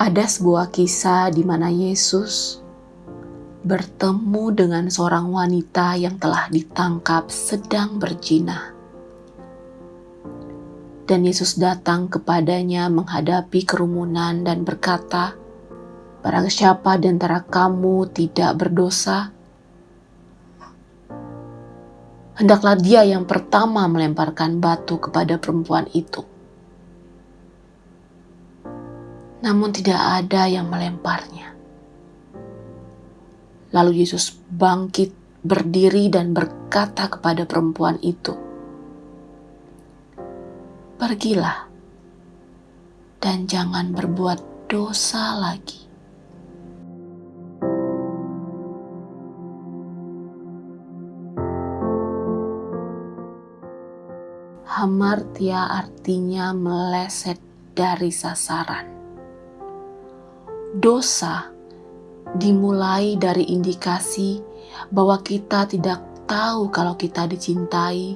Ada sebuah kisah di mana Yesus bertemu dengan seorang wanita yang telah ditangkap sedang berzina. Dan Yesus datang kepadanya menghadapi kerumunan dan berkata, Barang siapa di antara kamu tidak berdosa, hendaklah dia yang pertama melemparkan batu kepada perempuan itu. namun tidak ada yang melemparnya. Lalu Yesus bangkit, berdiri, dan berkata kepada perempuan itu, "Pergilah dan jangan berbuat dosa lagi." Hamartia artinya meleset dari sasaran dosa dimulai dari indikasi bahwa kita tidak tahu kalau kita dicintai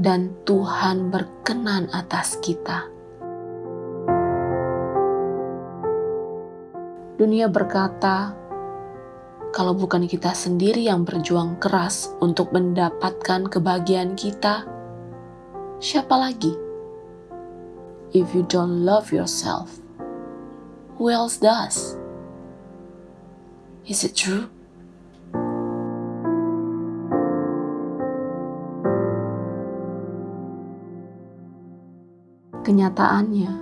dan Tuhan berkenan atas kita. Dunia berkata, kalau bukan kita sendiri yang berjuang keras untuk mendapatkan kebahagiaan kita, siapa lagi? If you don't love yourself, Who else does? Is it true? Kenyataannya,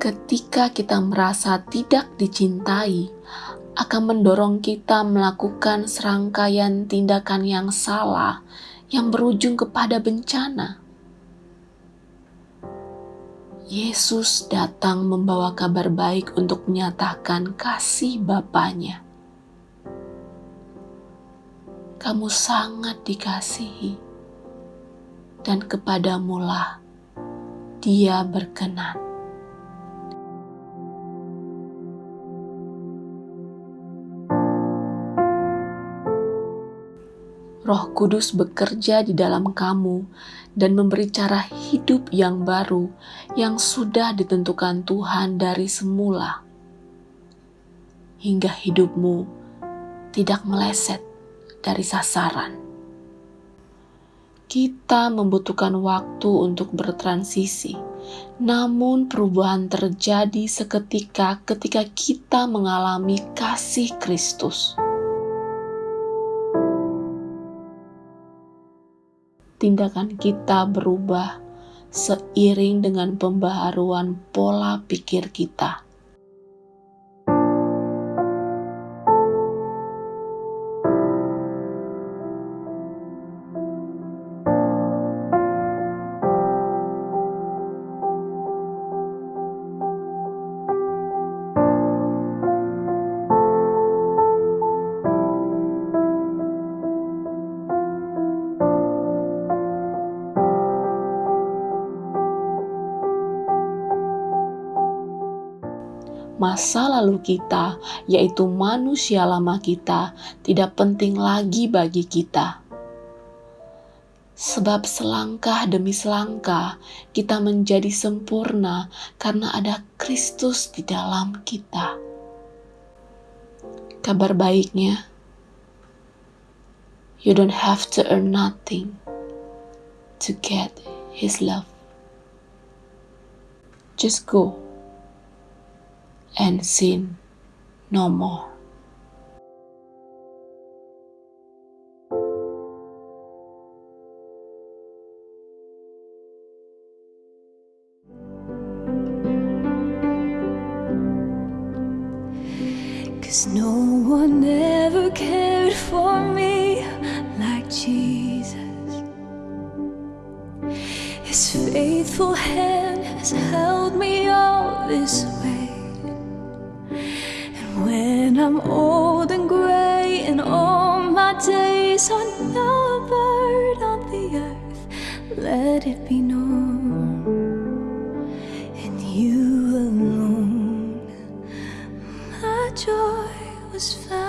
ketika kita merasa tidak dicintai, akan mendorong kita melakukan serangkaian tindakan yang salah yang berujung kepada bencana. Yesus datang membawa kabar baik untuk menyatakan kasih Bapaknya. Kamu sangat dikasihi, dan kepadamulah dia berkenan. Roh Kudus bekerja di dalam kamu dan memberi cara hidup yang baru yang sudah ditentukan Tuhan dari semula. Hingga hidupmu tidak meleset dari sasaran. Kita membutuhkan waktu untuk bertransisi, namun perubahan terjadi seketika ketika kita mengalami kasih Kristus. tindakan kita berubah seiring dengan pembaharuan pola pikir kita. Masa lalu kita, yaitu manusia lama kita, tidak penting lagi bagi kita. Sebab selangkah demi selangkah kita menjadi sempurna karena ada Kristus di dalam kita. Kabar baiknya, you don't have to earn nothing to get His love. Just go and sin no more. Cause no one ever cared for me like Jesus. His faithful hand has held me all this way. When I'm old and grey and all my days are numbered on the earth, let it be known. And you alone, my joy was found.